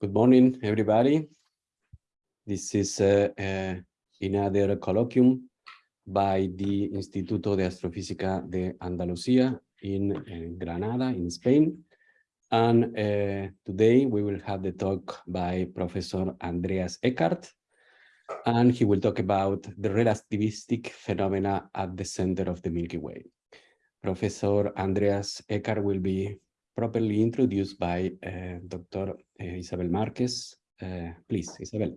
Good morning, everybody. This is uh, uh, another colloquium by the Instituto de Astrofísica de Andalucía in uh, Granada, in Spain. And uh, today we will have the talk by Professor Andreas Eckart, and he will talk about the relativistic phenomena at the center of the Milky Way. Professor Andreas Eckart will be properly introduced by uh, Dr. Uh, Isabel Marquez. Uh, please, Isabel.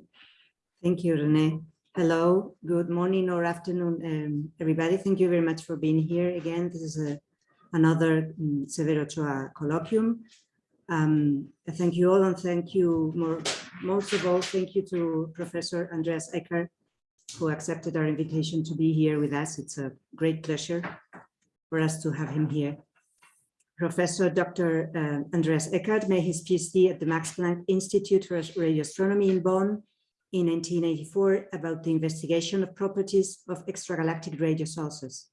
Thank you, Rene. Hello, good morning or afternoon, um, everybody. Thank you very much for being here again. This is a, another um, Severo Ochoa colloquium. Um, thank you all and thank you more, most of all, thank you to Professor Andreas Eckart, who accepted our invitation to be here with us. It's a great pleasure for us to have him here. Professor Dr. Uh, Andreas Eckart made his PhD at the Max Planck Institute for Radio Astronomy in Bonn in 1984 about the investigation of properties of extragalactic radio sources.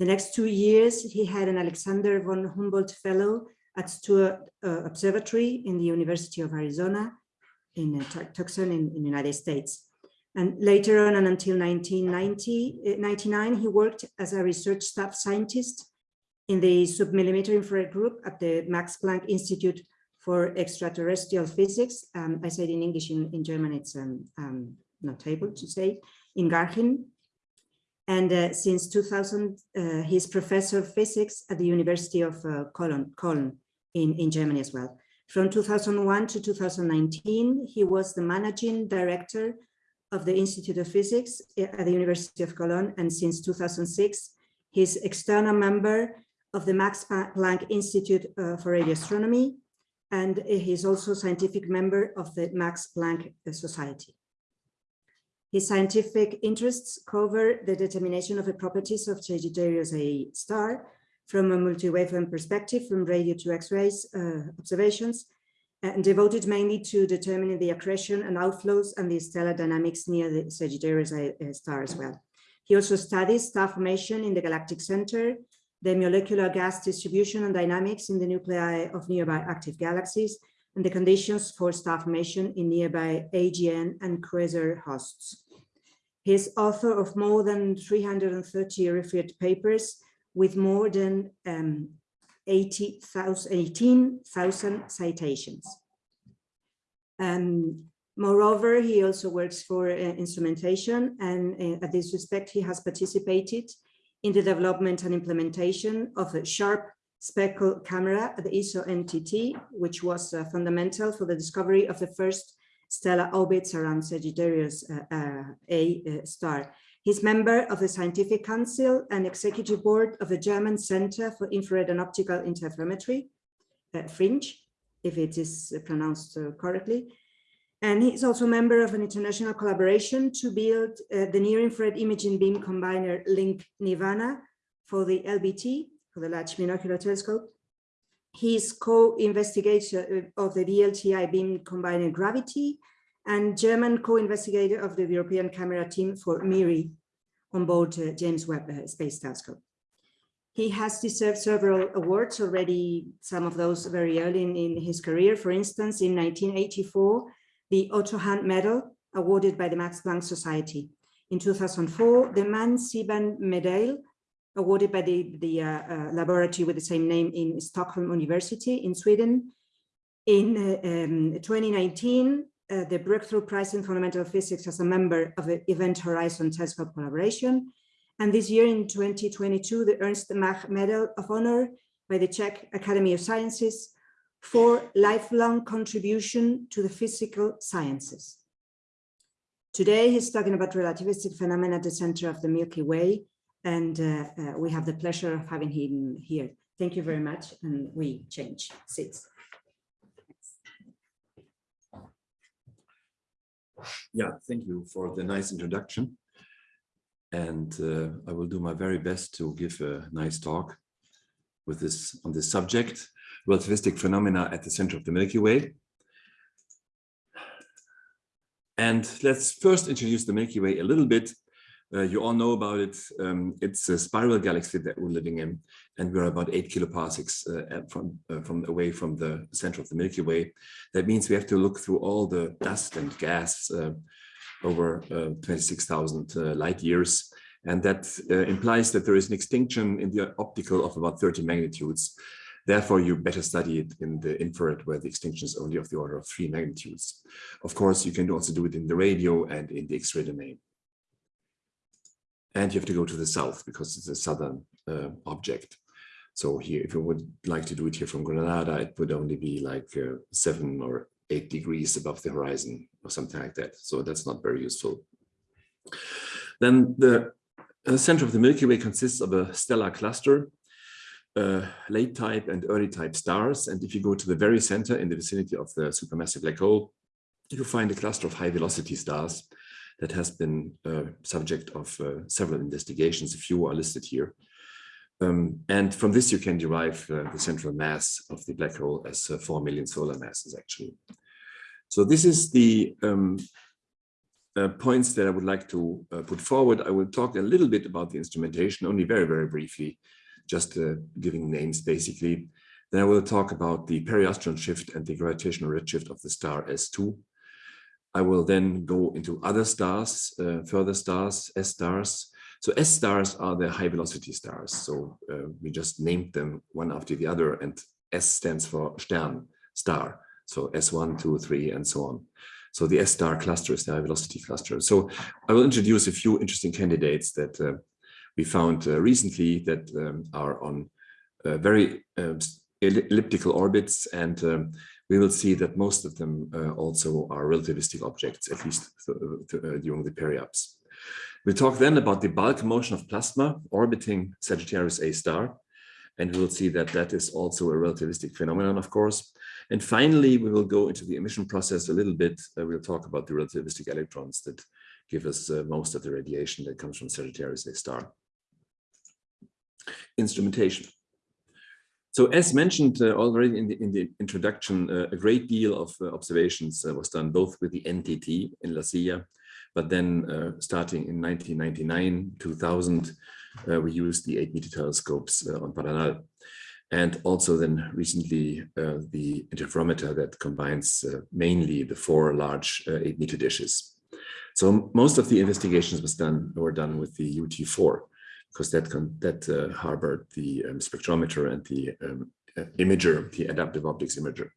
The next two years, he had an Alexander von Humboldt Fellow at Steward uh, Observatory in the University of Arizona in uh, Tucson in, in the United States. And later on and until 1999, he worked as a research staff scientist in the submillimeter infrared group at the Max Planck Institute for Extraterrestrial Physics. Um, I said in English, in, in German, it's um, um, not able to say, in Garching. And uh, since 2000, uh, he's professor of physics at the University of uh, Cologne, Cologne in, in Germany as well. From 2001 to 2019, he was the managing director of the Institute of Physics uh, at the University of Cologne. And since 2006, he's external member of the Max Planck Institute uh, for Radio Astronomy, and he's also scientific member of the Max Planck Society. His scientific interests cover the determination of the properties of Sagittarius A star from a multi-wavelength perspective from radio to X-rays uh, observations, and devoted mainly to determining the accretion and outflows and the stellar dynamics near the Sagittarius A star as well. He also studies star formation in the galactic center the molecular gas distribution and dynamics in the nuclei of nearby active galaxies, and the conditions for star formation in nearby AGN and Quasar hosts. He is author of more than 330 referred papers with more than um, 18,000 citations. Um, moreover, he also works for uh, instrumentation and uh, at this respect, he has participated in the development and implementation of a sharp speckle camera at the ESO NTT, which was uh, fundamental for the discovery of the first stellar orbits around Sagittarius uh, uh, A uh, star. He's member of the Scientific Council and Executive Board of the German Center for Infrared and Optical Interferometry, uh, FRINGE, if it is pronounced uh, correctly, and he's also a member of an international collaboration to build uh, the near-infrared imaging beam combiner Link Nirvana for the LBT, for the Large Binocular Telescope. He's co-investigator of the VLTI beam combiner Gravity and German co-investigator of the European camera team for MIRI on board uh, James Webb uh, Space Telescope. He has deserved several awards already, some of those very early in, in his career. For instance, in 1984, the Otto Hahn Medal awarded by the Max Planck Society. In 2004, the Manne Siegbahn Medal awarded by the, the uh, uh, laboratory with the same name in Stockholm University in Sweden. In uh, um, 2019, uh, the Breakthrough Prize in Fundamental Physics as a member of the Event Horizon Telescope collaboration. And this year in 2022, the Ernst Mach Medal of Honor by the Czech Academy of Sciences for lifelong contribution to the physical sciences. Today, he's talking about relativistic phenomena at the center of the Milky Way, and uh, uh, we have the pleasure of having him here. Thank you very much, and we change seats. Yeah, thank you for the nice introduction. And uh, I will do my very best to give a nice talk with this on this subject relativistic phenomena at the center of the Milky Way. And let's first introduce the Milky Way a little bit. Uh, you all know about it. Um, it's a spiral galaxy that we're living in, and we're about eight kiloparsecs uh, from uh, from away from the center of the Milky Way. That means we have to look through all the dust and gas uh, over uh, 26,000 uh, light years, and that implies that there is an extinction in the optical of about 30 magnitudes. Therefore, you better study it in the infrared where the extinction is only of the order of three magnitudes. Of course, you can also do it in the radio and in the X-ray domain. And you have to go to the south because it's a southern uh, object. So here, if you would like to do it here from Granada, it would only be like uh, seven or eight degrees above the horizon or something like that. So that's not very useful. Then the uh, center of the Milky Way consists of a stellar cluster, uh, late type and early type stars. And if you go to the very center in the vicinity of the supermassive black hole, you find a cluster of high velocity stars that has been uh, subject of uh, several investigations. A few are listed here. Um, and from this, you can derive uh, the central mass of the black hole as uh, 4 million solar masses, actually. So this is the um, uh, points that I would like to uh, put forward. I will talk a little bit about the instrumentation, only very, very briefly, just giving names, basically. Then I will talk about the periastron shift and the gravitational redshift of the star S2. I will then go into other stars, uh, further stars, S stars. So S stars are the high velocity stars. So uh, we just named them one after the other and S stands for Stern, star. So S1, 2, 3, and so on. So the S star cluster is the high velocity cluster. So I will introduce a few interesting candidates that uh, we found uh, recently that um, are on uh, very um, elliptical orbits and um, we will see that most of them uh, also are relativistic objects, at least th th uh, during the periaps. We'll talk then about the bulk motion of plasma orbiting Sagittarius A star, and we will see that that is also a relativistic phenomenon, of course. And finally, we will go into the emission process a little bit. Uh, we'll talk about the relativistic electrons that give us uh, most of the radiation that comes from Sagittarius A star. Instrumentation. So as mentioned uh, already in the, in the introduction, uh, a great deal of uh, observations uh, was done both with the NTT in La Silla, but then uh, starting in 1999, 2000, uh, we used the 8 meter telescopes on Paranal. And also then recently the interferometer that combines mainly the four large 8 meter dishes. So most of the investigations was done were done with the UT4 because that that uh, harbored the um, spectrometer and the um, imager, the adaptive optics imager.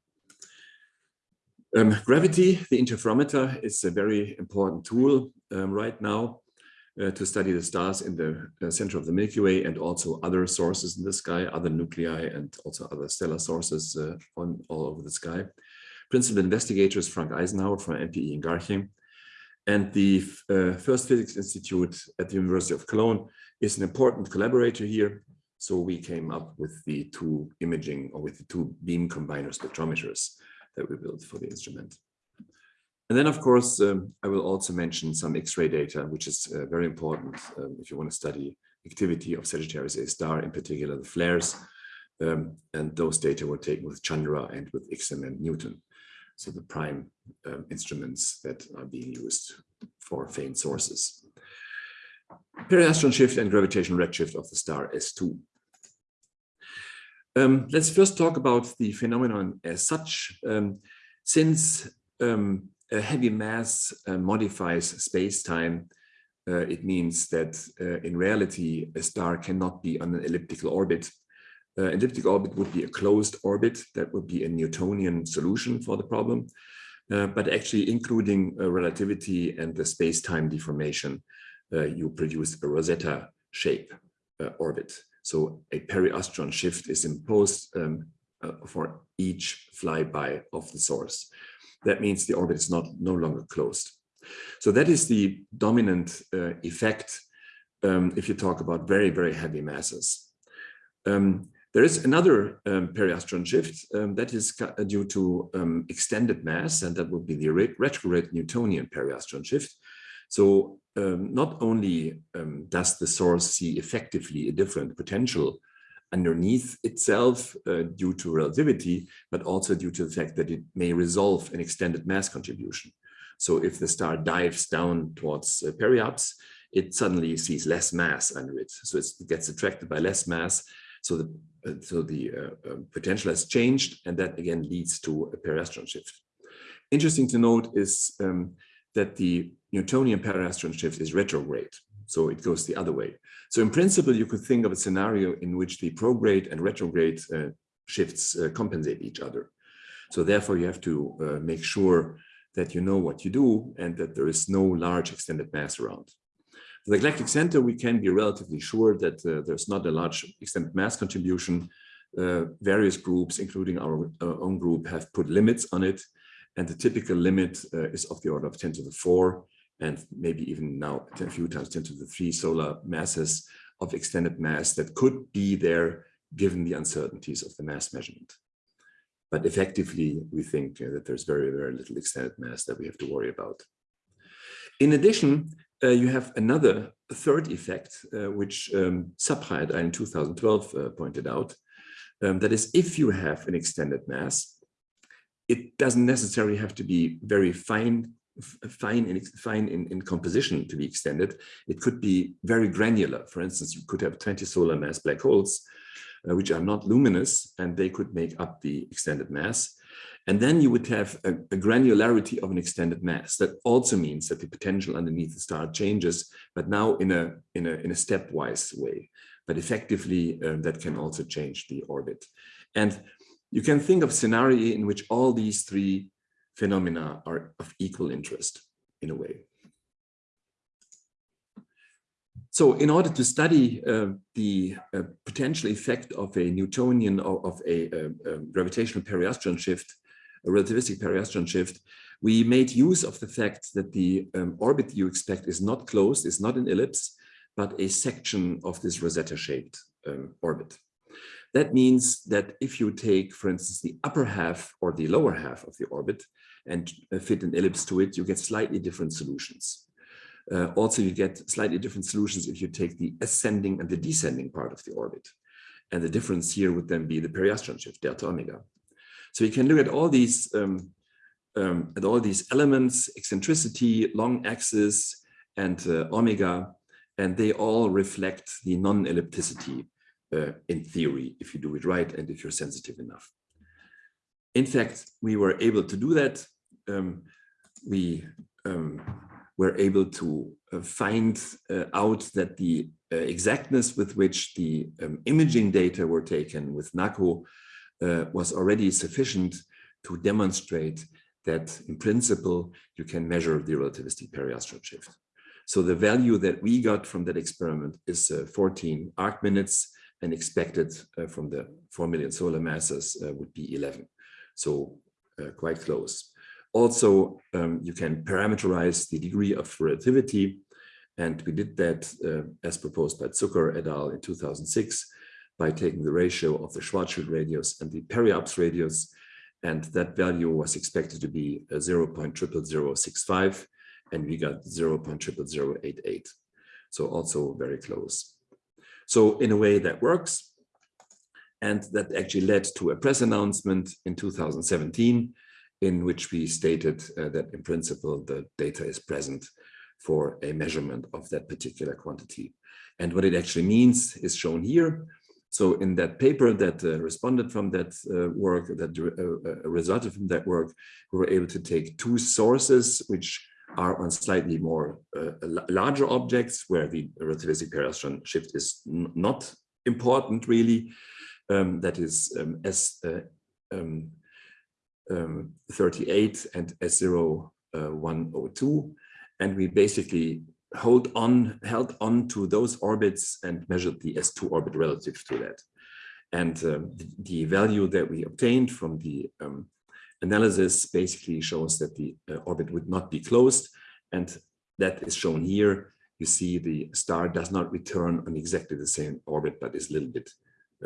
Um, gravity, the interferometer, is a very important tool um, right now uh, to study the stars in the uh, center of the Milky Way and also other sources in the sky, other nuclei and also other stellar sources uh, on all over the sky. Principal investigator is Frank Eisenhauer from MPE in Garching. And the uh, First Physics Institute at the University of Cologne is an important collaborator here. So we came up with the two imaging or with the two beam combiner spectrometers that we built for the instrument. And then, of course, um, I will also mention some X-ray data, which is uh, very important um, if you want to study activity of Sagittarius A star, in particular the flares. Um, and those data were taken with Chandra and with XMM-Newton. So the prime um, instruments that are being used for faint sources periastron shift and gravitational redshift of the star S2. Um, let's first talk about the phenomenon as such. Um, since um, a heavy mass uh, modifies space-time, uh, it means that uh, in reality, a star cannot be on an elliptical orbit. Uh, elliptic orbit would be a closed orbit. That would be a Newtonian solution for the problem. Uh, but actually including uh, relativity and the space-time deformation, you produce a Rosetta shape uh, orbit. So a periastron shift is imposed um, uh, for each flyby of the source. That means the orbit is not no longer closed. So that is the dominant uh, effect um, if you talk about very, very heavy masses. Um, there is another um, periastron shift um, that is due to um, extended mass, and that would be the retrograde Newtonian periastron shift. So um, not only um, does the source see effectively a different potential underneath itself uh, due to relativity, but also due to the fact that it may resolve an extended mass contribution. So if the star dives down towards uh, periaps, it suddenly sees less mass under it. So it gets attracted by less mass. So the, uh, so the uh, uh, potential has changed, and that again leads to a periastron shift. Interesting to note is um, that the Newtonian periastron shift is retrograde. So it goes the other way. So in principle, you could think of a scenario in which the prograde and retrograde uh, shifts uh, compensate each other. So therefore, you have to uh, make sure that you know what you do and that there is no large extended mass around. For the galactic center, we can be relatively sure that uh, there's not a large extended mass contribution. Uh, various groups, including our, our, own group, have put limits on it. And the typical limit uh, is of the order of 10 to the 4, and maybe even now a few times 10 to the 3 solar masses of extended mass that could be there given the uncertainties of the mass measurement. But effectively, we think uh, that there's very, very little extended mass that we have to worry about. In addition, uh, you have another third effect, uh, which um, in 2012 uh, pointed out, um, that is if you have an extended mass, it doesn't necessarily have to be very fine fine in fine in, in composition to be extended. It could be very granular. For instance, you could have 20 solar mass black holes, uh, which are not luminous, and they could make up the extended mass. And then you would have a, a, granularity of an extended mass. That also means that the potential underneath the star changes, but now in a, in a, in a stepwise way. But effectively, um, that can also change the orbit. And you can think of scenario in which all these three phenomena are of equal interest in a way. So in order to study uh, the uh, potential effect of a Newtonian or of a, a, a gravitational periastron shift, a relativistic periastron shift, we made use of the fact that the um, orbit you expect is not closed, is not an ellipse, but a section of this Rosetta-shaped um, orbit. That means that if you take, for instance, the upper half or the lower half of the orbit and uh, fit an ellipse to it, you get slightly different solutions. Uh, also, you get slightly different solutions if you take the ascending and the descending part of the orbit. And the difference here would then be the periastron shift, delta omega. So you can look at all these um, um, at all these elements, eccentricity, long axis, and uh, omega, and they all reflect the non-ellipticity in theory, if you do it right and if you're sensitive enough. In fact, we were able to do that. Um, we um, were able to uh, find uh, out that the uh, exactness with which the um, imaging data were taken with NACO uh, was already sufficient to demonstrate that in principle, you can measure the relativistic periastral shift. So the value that we got from that experiment is uh, 14 arc minutes and expected uh, from the 4 million solar masses uh, would be 11. So uh, quite close. Also, um, you can parameterize the degree of relativity. And we did that uh, as proposed by Zucker et al. in 2006 by taking the ratio of the Schwarzschild radius and the periapse radius. And that value was expected to be 0.00065 and we got 0.00088. So also very close. So in a way that works. And that actually led to a press announcement in 2017, in which we stated uh, that in principle, the data is present for a measurement of that particular quantity. And what it actually means is shown here. So in that paper that uh, responded from that uh, work, that uh, uh, resulted from that work, we were able to take two sources, which are on slightly more uh, larger objects where the relativistic periastron shift is not important really. Um, that is um, S38 uh, um, um, and S0102. And we basically hold on, held on to those orbits and measured the S2 orbit relative to that. And um, the, the, value that we obtained from the um, analysis basically shows that the uh, orbit would not be closed. And that is shown here. You see the star does not return on exactly the same orbit, but is a little bit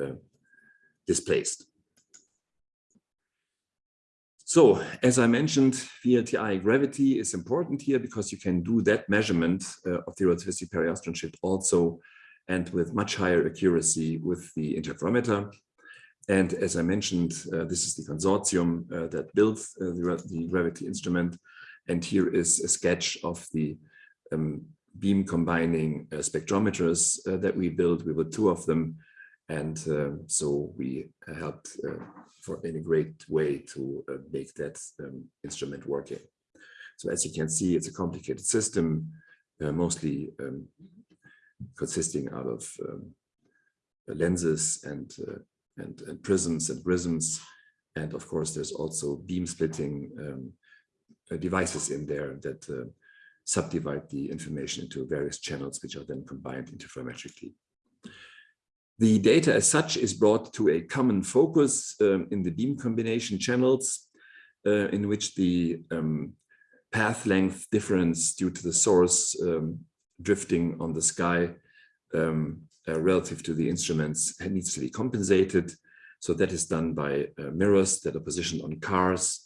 uh, displaced. So, as I mentioned, VLTI gravity is important here because you can do that measurement uh, of the relativistic periastron shift also and with much higher accuracy with the interferometer. And as I mentioned, uh, this is the consortium uh, that built uh, the, the, gravity instrument. And here is a sketch of the, um, beam combining uh, spectrometers uh, that we built. We built two of them. And so we helped uh, for in a great way to uh, make that um, instrument working. So as you can see, it's a complicated system, uh, mostly um, consisting out of um, lenses and, and, and prisms and prisms. And of course, there's also beam splitting um, devices in there that uh, subdivide the information into various channels, which are then combined interferometrically. The data as such is brought to a common focus um, in the beam combination channels, uh, in which the um, path length difference due to the source um, drifting on the sky um, uh, relative to the instruments needs to be compensated. So that is done by uh, mirrors that are positioned on cars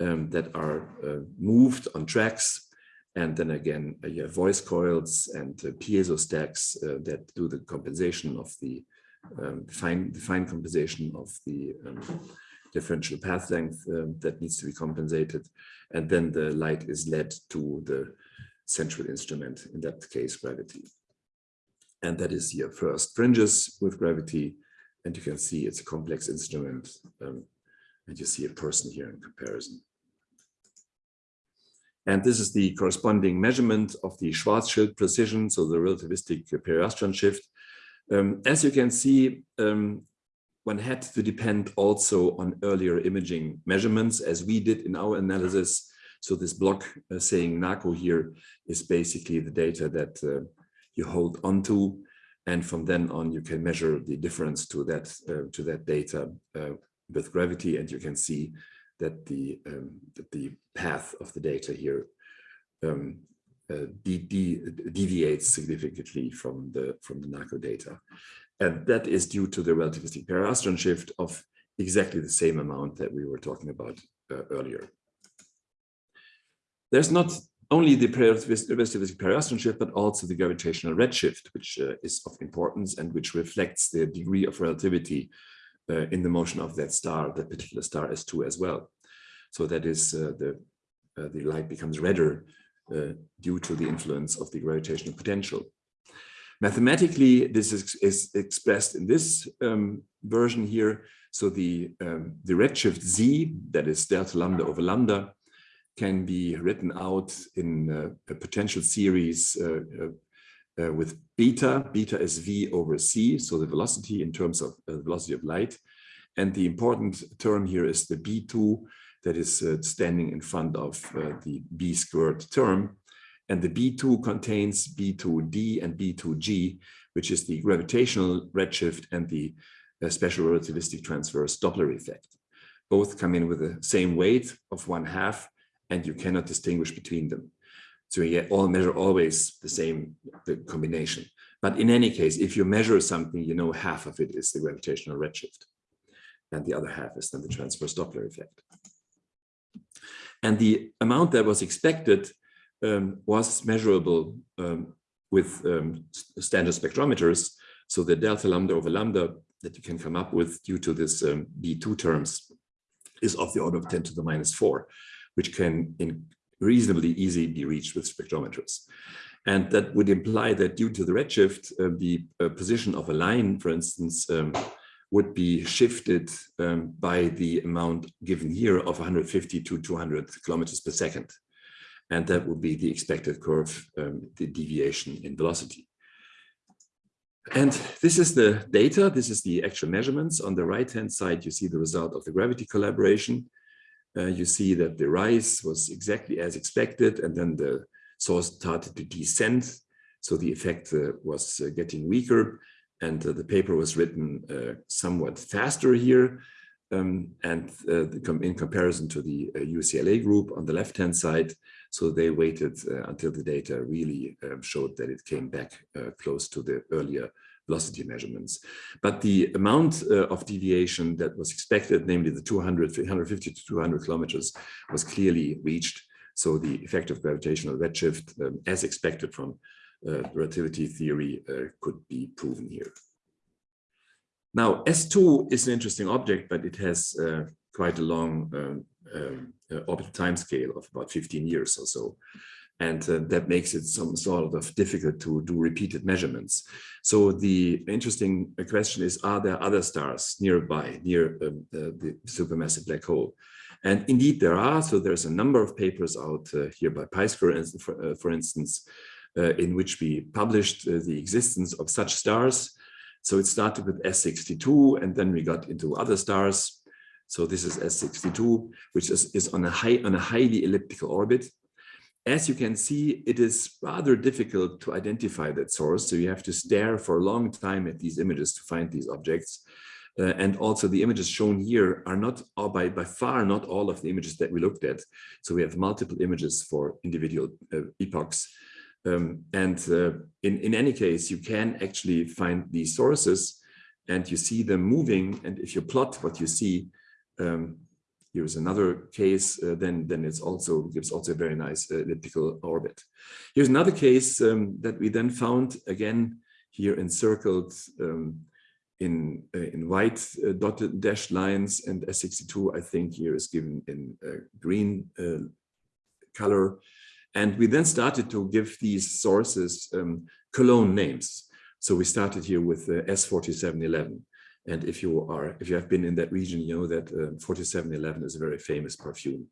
um, that are uh, moved on tracks and then again, uh, you have voice coils and uh, piezo stacks uh, that do the compensation of the um, fine, the fine compensation of the um, differential path length that needs to be compensated. And then the light is led to the central instrument, in that case, gravity. And that is your first fringes with gravity. And you can see it's a complex instrument. Um, and you see a person here in comparison. And this is the corresponding measurement of the Schwarzschild precession, so the relativistic periastron shift. Um, as you can see, um, one had to depend also on earlier imaging measurements as we did in our analysis. So this block uh, saying NACO here is basically the data that uh, you hold onto. And from then on, you can measure the difference to that, uh, to that data uh, with gravity. And you can see that the um, that the path of the data here um, uh, de de deviates significantly from the from the NACO data, and that is due to the relativistic periastron shift of exactly the same amount that we were talking about uh, earlier. There's not only the relativistic periastron shift, but also the gravitational redshift, which uh, is of importance and which reflects the degree of relativity uh, in the motion of that star, that particular star S2 as well. So that is uh, the, uh, the light becomes redder uh, due to the influence of the gravitational potential. Mathematically, this is, is expressed in this um, version here. So the, um, the redshift z, that is delta lambda over lambda, can be written out in uh, a potential series uh, uh, with beta. Beta is v over c, so the velocity in terms of uh, velocity of light. And the important term here is the b2 that is uh, standing in front of uh, the b squared term. And the b2 contains b2d and b2g, which is the gravitational redshift and the uh, special relativistic transverse Doppler effect. Both come in with the same weight of one half, and you cannot distinguish between them. So you all measure always the same the combination. But in any case, if you measure something, you know half of it is the gravitational redshift. And the other half is then the transverse Doppler effect. And the amount that was expected um, was measurable um, with um, standard spectrometers. So the delta lambda over lambda that you can come up with due to this um, B2 terms is of the order of 10 to the minus 4, which can reasonably easily be reached with spectrometers. And that would imply that due to the redshift, uh, the uh, position of a line, for instance, um, would be shifted um, by the amount given here of 150 to 200 kilometers per second. And that would be the expected curve, um, the deviation in velocity. And this is the data, this is the actual measurements. On the right-hand side, you see the result of the gravity collaboration. Uh, you see that the rise was exactly as expected, and then the source started to descend. So the effect uh, was uh, getting weaker and uh, the paper was written uh, somewhat faster here. Um, and uh, in comparison to the UCLA group on the left-hand side, so they waited until the data really um, showed that it came back close to the earlier velocity measurements. But the amount uh, of deviation that was expected, namely the 200, 150 to 200 kilometers, was clearly reached. So the effect of gravitational redshift, um, as expected from uh, relativity theory uh, could be proven here. Now, S2 is an interesting object, but it has uh, quite a long um, um, orbital time scale of about 15 years or so. And uh, that makes it some sort of difficult to do repeated measurements. So the interesting question is, are there other stars nearby, near um, uh, the supermassive black hole? And indeed there are, so there's a number of papers out uh, here by Peiss, for, uh, for instance, uh, in which we published uh, the existence of such stars. So it started with S62 and then we got into other stars. So this is S62, which is, is on, a high, on a highly elliptical orbit. As you can see, it is rather difficult to identify that source. So you have to stare for a long time at these images to find these objects. Uh, and also the images shown here are not by, by far not all of the images that we looked at. So we have multiple images for individual uh, epochs. Um, and uh, in, in any case, you can actually find these sources and you see them moving. And if you plot what you see, um, here's another case, uh, then, then it's also gives also a very nice uh, elliptical orbit. Here's another case um, that we then found again here encircled um, in uh, in white uh, dotted dashed lines and S62 I think here is given in uh, green uh, color. And we then started to give these sources um, cologne names. So we started here with S4711 and if you are, if you have been in that region, you know that uh, 4711 is a very famous perfume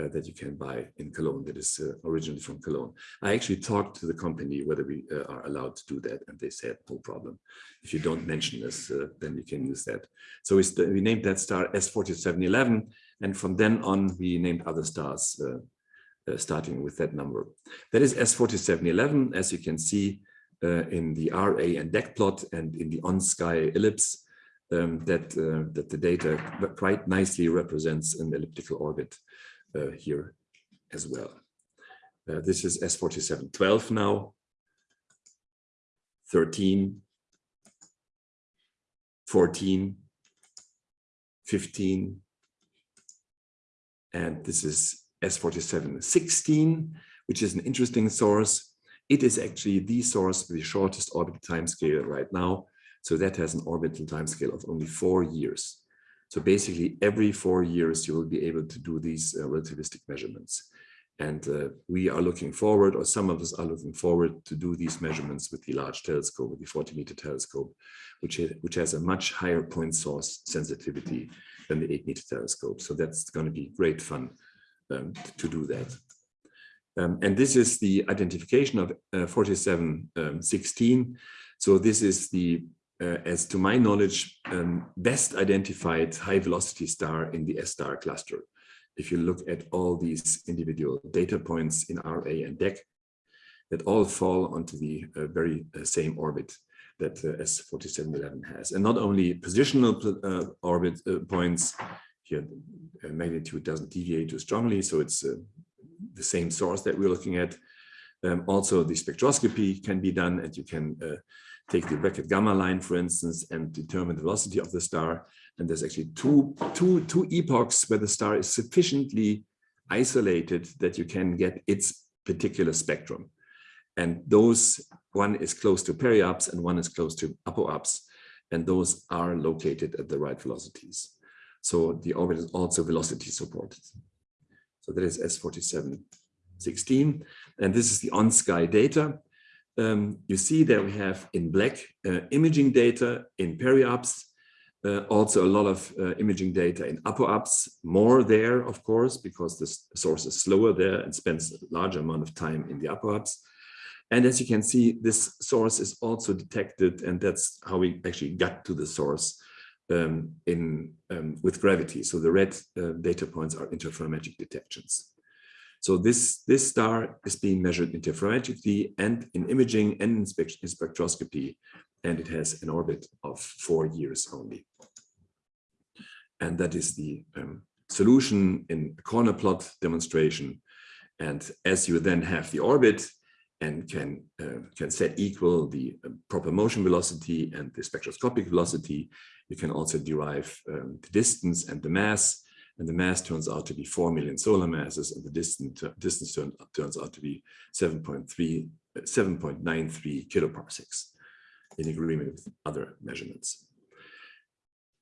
uh, that you can buy in Cologne that is uh, originally from Cologne. I actually talked to the company whether we uh, are allowed to do that and they said no problem. If you don't mention this, uh, then you can use that. So we, we named that star S4711 and from then on we named other stars uh, starting with that number. That is S4711 as you can see in the RA and DEC plot and in the on-sky ellipse um, that, uh, that the data quite nicely represents an elliptical orbit uh, here as well. Uh, this is S4712 now, 13, 14, 15, and this is S4716, which is an interesting source. It is actually the source with the shortest orbital timescale right now, so that has an orbital timescale of only four years. So basically every four years, you will be able to do these uh, relativistic measurements. And uh, we are looking forward, or some of us are looking forward to do these measurements with the large telescope, with the 40 meter telescope, which, which has a much higher point source sensitivity than the 8 meter telescope. So that's going to be great fun um, to do that. Um, and this is the identification of uh, 4716. Um, so this is the uh, as to my knowledge, um, best identified high velocity star in the S-star cluster. If you look at all these individual data points in RA and DEC, that all fall onto the uh, very uh, same orbit that uh, S4711 has. And not only positional uh, orbit uh, points, here magnitude doesn't deviate too strongly, so it's the same source that we're looking at. Um, also, the spectroscopy can be done and you can take the Brackett gamma line, for instance, and determine the velocity of the star. And there's actually two, two, two epochs where the star is sufficiently isolated that you can get its particular spectrum. And those, one is close to periaps and one is close to apoaps. And those are located at the right velocities. So the orbit is also velocity supported. So that is S4716. And this is the on-sky data um, you see that we have in black uh, imaging data in periaps, uh, also a lot of uh, imaging data in apoaps, more there, of course, because the source is slower there and spends a larger amount of time in the apoaps. And as you can see, this source is also detected, and that's how we actually got to the source um, in um, with gravity. So the red uh, data points are interferometric detections. So this, this star is being measured interferometrically and in imaging and in, spectroscopy, and it has an orbit of four years only. And that is the um, solution in corner plot demonstration. And as you then have the orbit and can, uh, can set equal the uh, proper motion velocity and the spectroscopic velocity, you can also derive um, the distance and the mass and the mass turns out to be 4 million solar masses, and the distance, distance turn, turns out to be 7.3, 7.93 kiloparsecs in agreement with other measurements.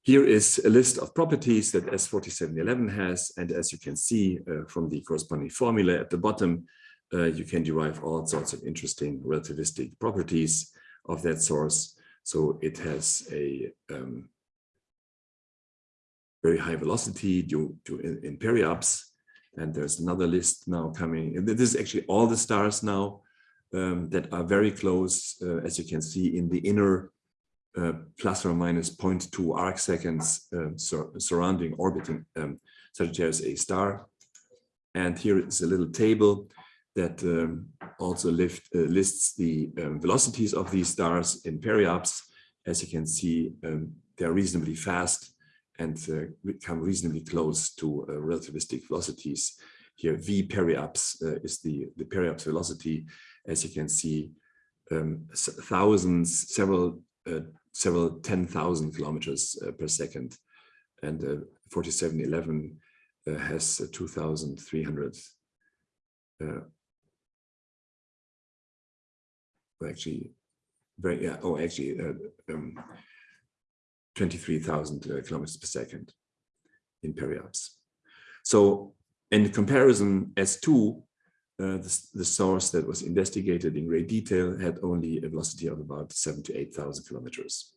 Here is a list of properties that S4711 has, and as you can see uh, from the corresponding formula at the bottom, uh, you can derive all sorts of interesting relativistic properties of that source. So it has a um, very high velocity due to in, periaps. And there's another list now coming. This is actually all the stars now um, that are very close, uh, as you can see in the inner uh, plus or minus 0.2 arc seconds uh, sur surrounding orbiting um, Sagittarius A star. And here is a little table that um, also lift, uh, lists the um, velocities of these stars in periaps. As you can see, um, they're reasonably fast and uh, come reasonably close to uh, relativistic velocities. Here, v periaps uh, is the, the periaps velocity. As you can see, um, thousands, several, several 10,000 kilometers per second. And 4711 has 2,300 actually very yeah oh actually uh, um, 23,000 uh, kilometers per second in periaps. So in comparison, S2, uh, the, the, source that was investigated in great detail had only a velocity of about seven to 8,000 kilometers.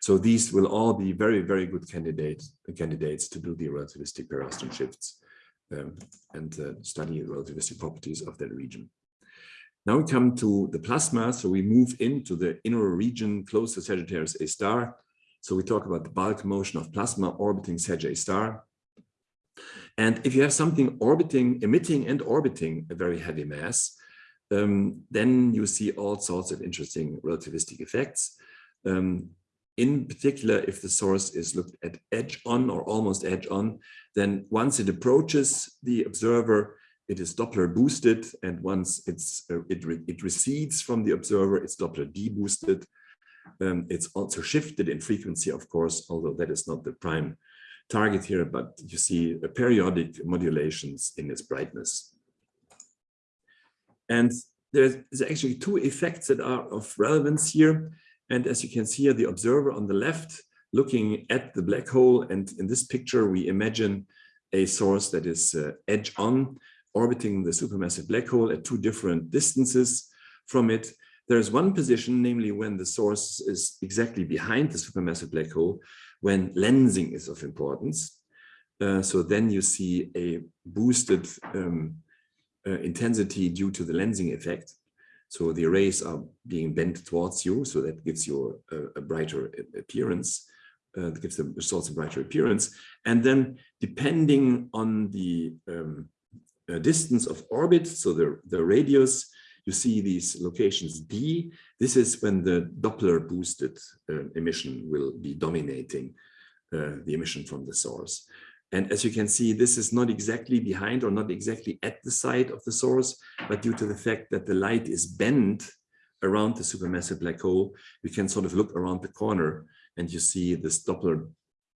So these will all be very, very good candidates candidates to do the relativistic periastron shifts um, and uh, study the relativistic properties of that region. Now we come to the plasma. So we move into the inner region close to Sagittarius A star. So we talk about the bulk motion of plasma orbiting Sag A star. And if you have something orbiting, emitting and orbiting a very heavy mass, um, then you see all sorts of interesting relativistic effects. Um, in particular, if the source is looked at edge on or almost edge on, then once it approaches the observer, it is Doppler boosted, and once it's uh, it, re it recedes from the observer, it's Doppler deboosted. Um, it's also shifted in frequency, of course, although that is not the prime target here, but you see periodic modulations in its brightness. And there's actually two effects that are of relevance here. And as you can see here, the observer on the left looking at the black hole. And in this picture, we imagine a source that is uh, edge on orbiting the supermassive black hole at two different distances from it. There's one position, namely when the source is exactly behind the supermassive black hole, when lensing is of importance. Uh, so then you see a boosted um, uh, intensity due to the lensing effect. So the rays are being bent towards you, so that gives you a, a brighter appearance. Uh, gives the source a brighter appearance. And then depending on the um, uh, distance of orbit, so the, the radius, you see these locations D. This is when the Doppler boosted uh, emission will be dominating uh, the emission from the source. And as you can see, this is not exactly behind or not exactly at the side of the source, but due to the fact that the light is bent around the supermassive black hole, we can sort of look around the corner and you see this Doppler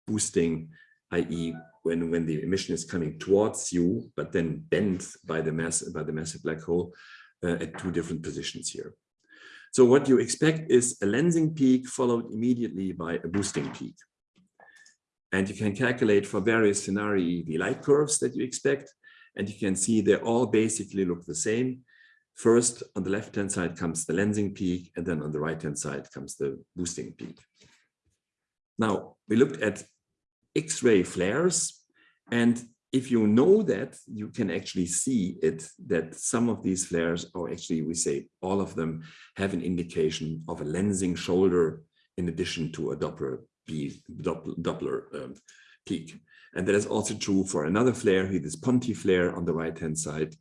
boosting, i.e when when the emission is coming towards you, but then bent by the mass by the massive black hole Uh, at two different positions here. So what you expect is a lensing peak followed immediately by a boosting peak. And you can calculate for various scenarii the light curves that you expect. And you can see they all basically look the same. First, on the left-hand side comes the lensing peak, and then on the right-hand side comes the boosting peak. Now, we looked at X-ray flares. And if you know that, you can actually see it, that some of these flares, or actually we say all of them, have an indication of a lensing shoulder in addition to a Doppler, Doppler um, peak. And that is also true for another flare, this Ponti flare on the right-hand side,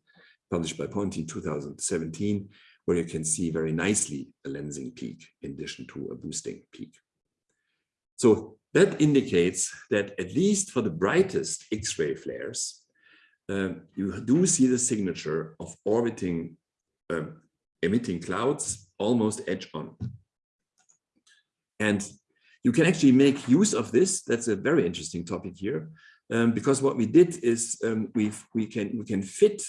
published by Ponti in 2017, where you can see very nicely a lensing peak in addition to a boosting peak. So that indicates that at least for the brightest X-ray flares, uh, you do see the signature of orbiting uh, emitting clouds almost edge on. And you can actually make use of this. That's a very interesting topic here, um, because what we did is um, we we can we can fit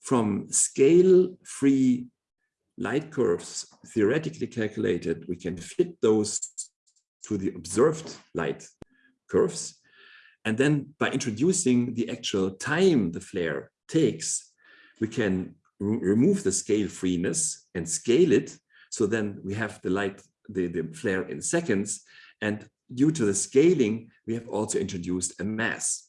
from scale-free light curves theoretically calculated. We can fit those to the observed light curves. And then by introducing the actual time the flare takes, we can re- remove the scale freeness and scale it. So then we have the light, the, the flare in seconds. And due to the scaling, we have also introduced a mass.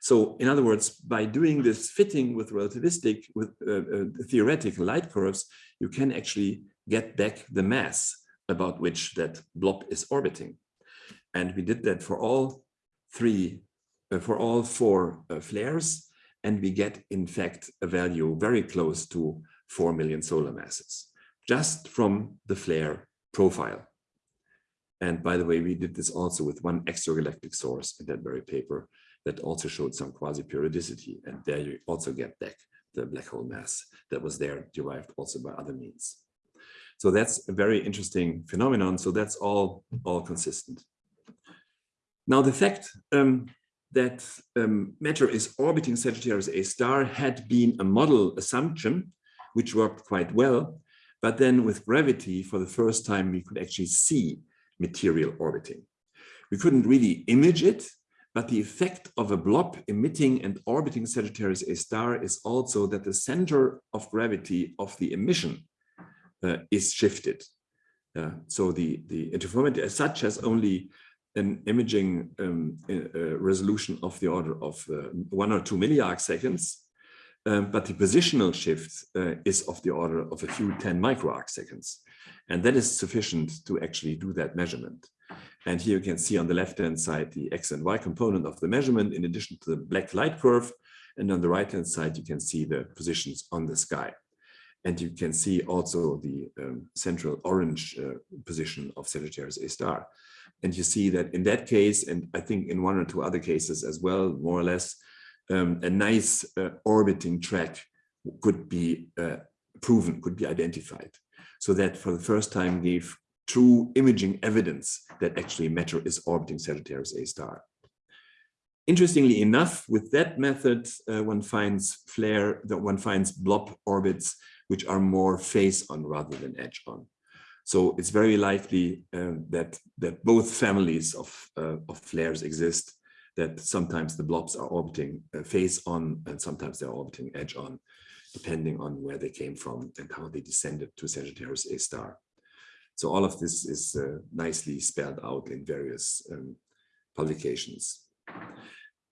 So in other words, by doing this fitting with relativistic, with uh, uh, theoretical light curves, you can actually get back the mass about which that blob is orbiting. And we did that for all three, uh, for all four uh, flares, and we get, in fact, a value very close to 4 million solar masses, just from the flare profile. And by the way, we did this also with one extragalactic source in that very paper that also showed some quasi-periodicity. And there you also get back the black hole mass that was there derived also by other means. So that's a very interesting phenomenon. So that's all, all consistent. Now, the fact um, that um, matter is orbiting Sagittarius A star had been a model assumption, which worked quite well. But then with gravity, for the first time, we could actually see material orbiting. We couldn't really image it, but the effect of a blob emitting and orbiting Sagittarius A star is also that the center of gravity of the emission is shifted. Uh, so the, the interferometer as such has only an imaging um, uh, resolution of the order of uh, one or two milliarc seconds, um, but the positional shift uh, is of the order of a few 10 microarc seconds. And that is sufficient to actually do that measurement. And here you can see on the left-hand side the X and Y component of the measurement in addition to the black light curve. And on the right-hand side, you can see the positions on the sky. And you can see also the um, central orange uh, position of Sagittarius A star. And you see that in that case, and I think in one or two other cases as well, more or less, um, a nice uh, orbiting track could be uh, proven, could be identified. So that for the first time gave true imaging evidence that actually matter is orbiting Sagittarius A star. Interestingly enough, with that method, uh, one finds flare, that one finds blob orbits which are more face on rather than edge on. So it's very likely uh, that that both families of, uh, of flares exist, that sometimes the blobs are orbiting uh, face on and sometimes they're orbiting edge on, depending on where they came from and how they descended to Sagittarius A star. So all of this is uh, nicely spelled out in various um, publications.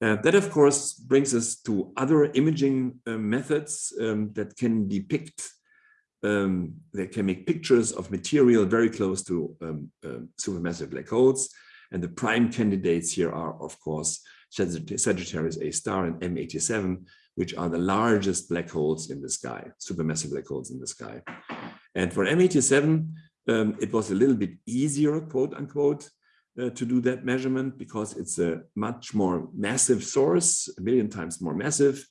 Uh, that, of course, brings us to other imaging uh, methods um, that can depict, um, that can make pictures of material very close to um, um supermassive black holes. And the prime candidates here are, of course, Sagittarius A star and M87, which are the largest black holes in the sky, supermassive black holes in the sky. And for M87, um, it was a little bit easier, quote unquote, uh, to do that measurement because it's a much more massive source, a million times more massive,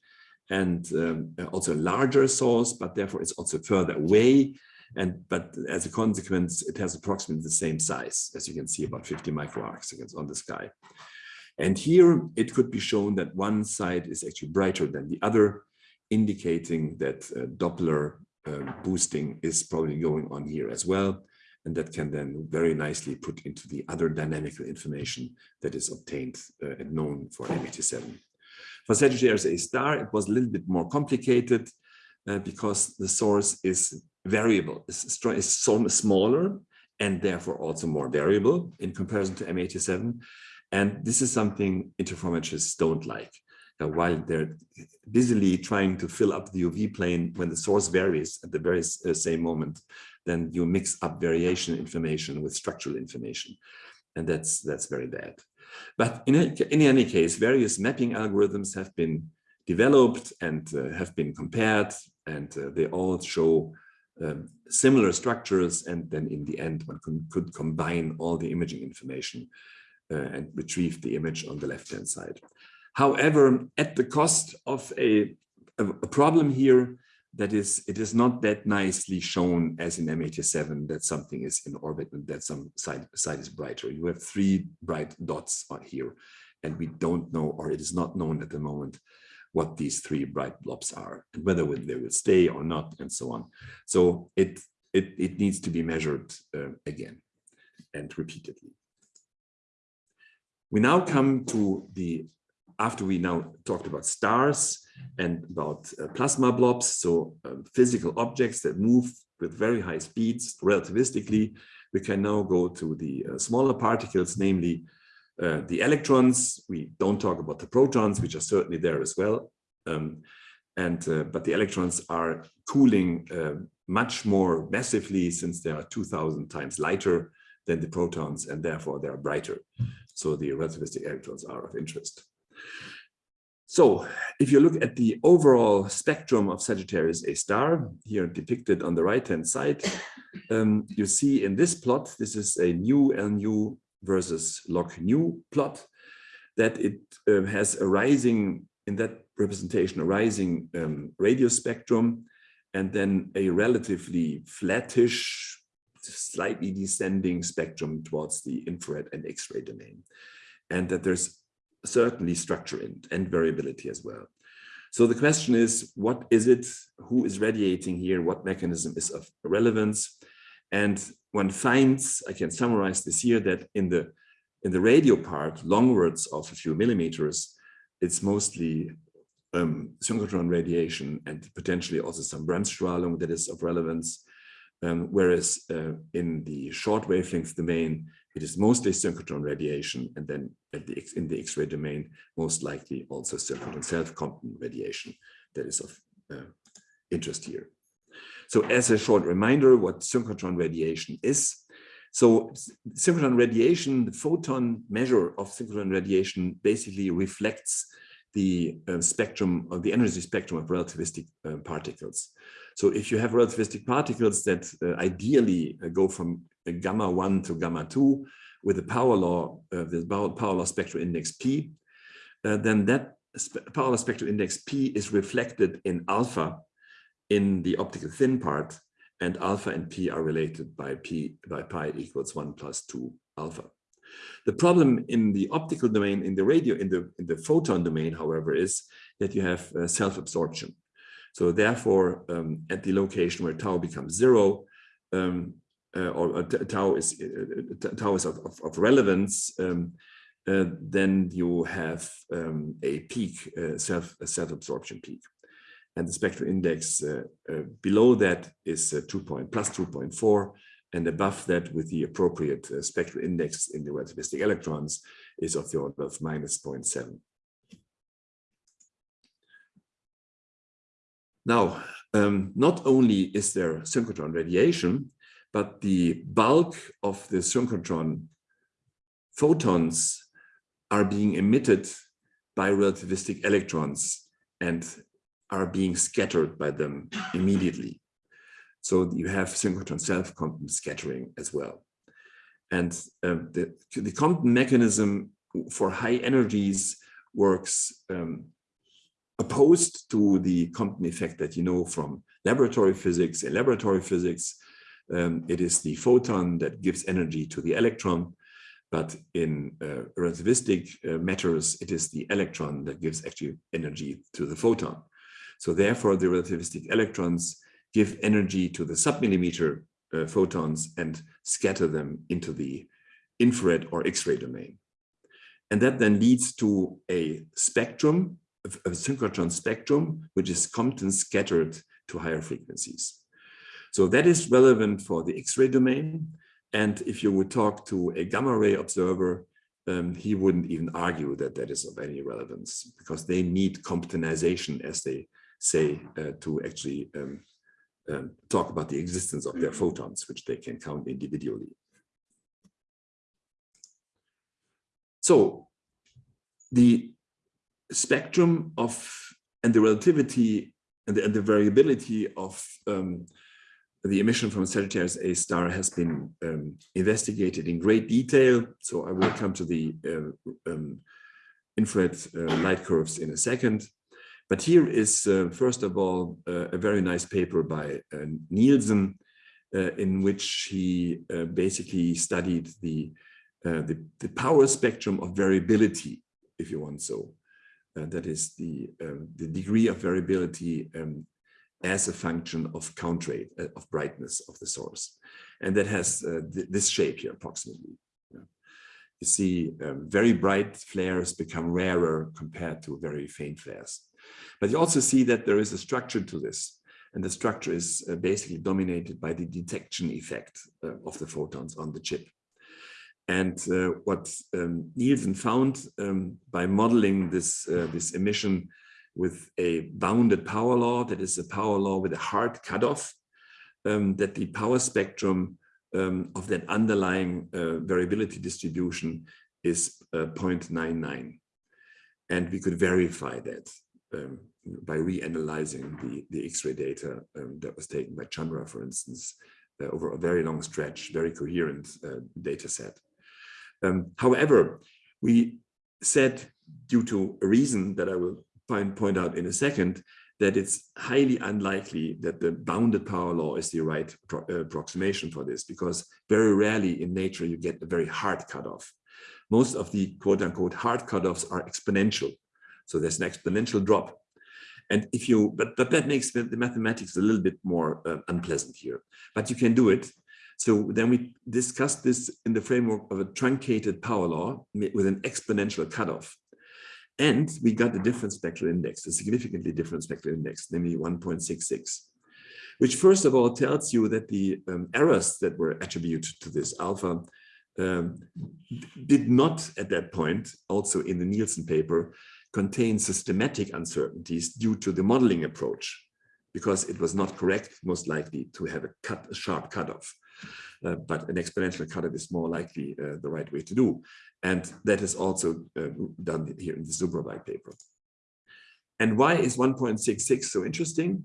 and um, also a larger source, but therefore it's also further away. And but as a consequence, it has approximately the same size, as you can see, about 50 microarc seconds on the sky. And here it could be shown that one side is actually brighter than the other, indicating that uh, Doppler uh, boosting is probably going on here as well. And that can then very nicely put into the other dynamical information that is obtained uh, and known for M87. For Sagittarius A star, it was a little bit more complicated uh, because the source is variable, is, smaller and therefore also more variable in comparison to M87. And this is something interferometrists don't like uh, while they're busily trying to fill up the UV plane when the source varies at the very uh, same moment, then you mix up variation information with structural information. And that's, that's very bad. But in, a, in any case, various mapping algorithms have been developed and uh, have been compared, and uh, they all show um, similar structures. And then in the end, one can, could combine all the imaging information uh, and retrieve the image on the left-hand side. However, at the cost of a, a, problem here, that is, it is not that nicely shown as in M87 that something is in orbit and that some side, side is brighter. You have three bright dots here, and we don't know, or it is not known at the moment, what these three bright blobs are and whether they will stay or not, and so on. So it, it, it needs to be measured uh, again and repeatedly. We now come to the after we now talked about stars, and about uh, plasma blobs, so um, physical objects that move with very high speeds relativistically. We can now go to the uh, smaller particles, namely uh, the electrons. We don't talk about the protons, which are certainly there as well. Um, and uh, but the electrons are cooling uh, much more massively since they are 2000 times lighter than the protons and therefore they are brighter. So the relativistic electrons are of interest. So if you look at the overall spectrum of Sagittarius A star, here depicted on the right-hand side, um, you see in this plot, this is a nu L nu versus log nu plot, that it uh, has a rising, in that representation, a rising um, radio spectrum, and then a relatively flattish, slightly descending spectrum towards the infrared and X-ray domain. And that there's certainly structure and, and variability as well. So the question is, what is it? Who is radiating here? What mechanism is of relevance? And one finds, I can summarize this here, that in the in the radio part, longwards of a few millimeters, it's mostly um, synchrotron radiation and potentially also some Bremsstrahlung that is of relevance. Um, whereas uh, in the short wavelength domain, it is mostly synchrotron radiation, and then the in the X-ray domain, most likely also synchrotron self-Compton radiation that is of uh, interest here. So as a short reminder, what synchrotron radiation is. So synchrotron radiation, the photon measure of synchrotron radiation basically reflects the uh, spectrum of the energy spectrum of relativistic uh, particles. So if you have relativistic particles that uh, ideally uh, go from gamma 1 to gamma 2 with the power law, uh, the power law spectral index P, uh, then that power law spectral index P is reflected in alpha in the optical thin part and alpha and P are related by P by pi equals 1 plus 2 alpha. The problem in the optical domain, in the radio, in the, in the photon domain, however, is that you have uh, self-absorption. So therefore, um, at the location where tau becomes zero, um, uh, or uh, tau is uh, tau is of, of, of relevance, um, uh, then you have um, a peak, uh, self self-absorption peak, and the spectral index uh, below that is 2 point plus 2.4, and above that, with the appropriate spectral index in the relativistic electrons, is of the order of minus 0.7. Now, um, not only is there synchrotron radiation, but the bulk of the synchrotron photons are being emitted by relativistic electrons and are being scattered by them immediately. So you have synchrotron self-Compton scattering as well. And um, the, the Compton mechanism for high energies works um, opposed to the Compton effect that you know from laboratory physics. In laboratory physics, um, it is the photon that gives energy to the electron, but in uh, relativistic uh, matters, it is the electron that gives actually energy to the photon. So therefore, the relativistic electrons give energy to the submillimeter uh, photons and scatter them into the infrared or X-ray domain. And that then leads to a spectrum a synchrotron spectrum, which is Compton scattered to higher frequencies. So that is relevant for the X-ray domain. And if you would talk to a gamma ray observer, um, he wouldn't even argue that that is of any relevance because they need Comptonization, as they say, uh, to actually um, um, talk about the existence of their photons, which they can count individually. So the spectrum of and the relativity and the, and the variability of um, the emission from Sagittarius A star has been um, investigated in great detail. So I will come to the uh, um, infrared uh, light curves in a second. But here is, uh, first of all, uh, a very nice paper by uh, Neilsen, uh, in which he basically studied the, the, the power spectrum of variability, if you want so, uh, that is the, um, the degree of variability um, as a function of count rate, uh, of brightness of the source. And that has uh, th this shape here approximately. You see um, very bright flares become rarer compared to very faint flares. But you also see that there is a structure to this. And the structure is uh, basically dominated by the detection effect uh, of the photons on the chip. And uh, what um, Neilsen found um, by modeling this, uh, this emission with a bounded power law, that is a power law with a hard cutoff, um, that the power spectrum um, of that underlying uh, variability distribution is uh, 0.99. And we could verify that um, by reanalyzing the, the X-ray data um, that was taken by Chandra, for instance, uh, over a very long stretch, very coherent uh, data set. Um, however, we said, due to a reason that I will point, point out in a second, that it's highly unlikely that the bounded power law is the right uh, approximation for this, because very rarely in nature you get a very hard cutoff. Most of the quote unquote hard cutoffs are exponential. So there's an exponential drop. And if you, but, but that makes the, the mathematics a little bit more uh, unpleasant here, but you can do it. So then we discussed this in the framework of a truncated power law with an exponential cutoff. And we got a different spectral index, a significantly different spectral index, namely 1.66, which first of all tells you that the um, errors that were attributed to this alpha um, did not at that point, also in the Neilsen paper, contain systematic uncertainties due to the modeling approach, because it was not correct, most likely to have a cut, a sharp cutoff. Uh, but an exponential cutoff is more likely uh, the right way to do. And that is also uh, done here in the Subroweit paper. And why is 1.66 so interesting?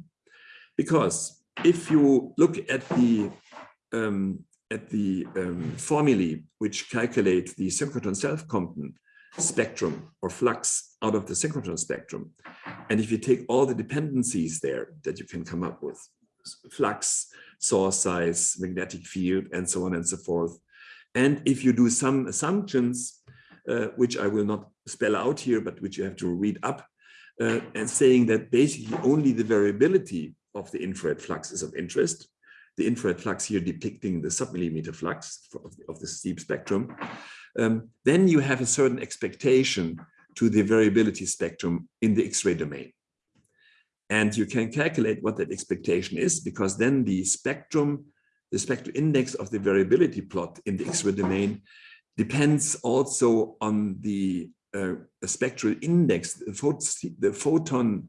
Because if you look at the um, at the um, formulae which calculate the synchrotron self-compton spectrum or flux out of the synchrotron spectrum, and if you take all the dependencies there that you can come up with, flux, source size, magnetic field, and so on and so forth, and if you do some assumptions, uh, which I will not spell out here, but which you have to read up, uh, and saying that basically only the variability of the infrared flux is of interest, the infrared flux here depicting the submillimeter flux of the, of the steep spectrum, um, then you have a certain expectation to the variability spectrum in the X-ray domain. And you can calculate what that expectation is because then the spectrum, the spectral index of the variability plot in the X-ray domain depends also on the uh, spectral index, the, phot the photon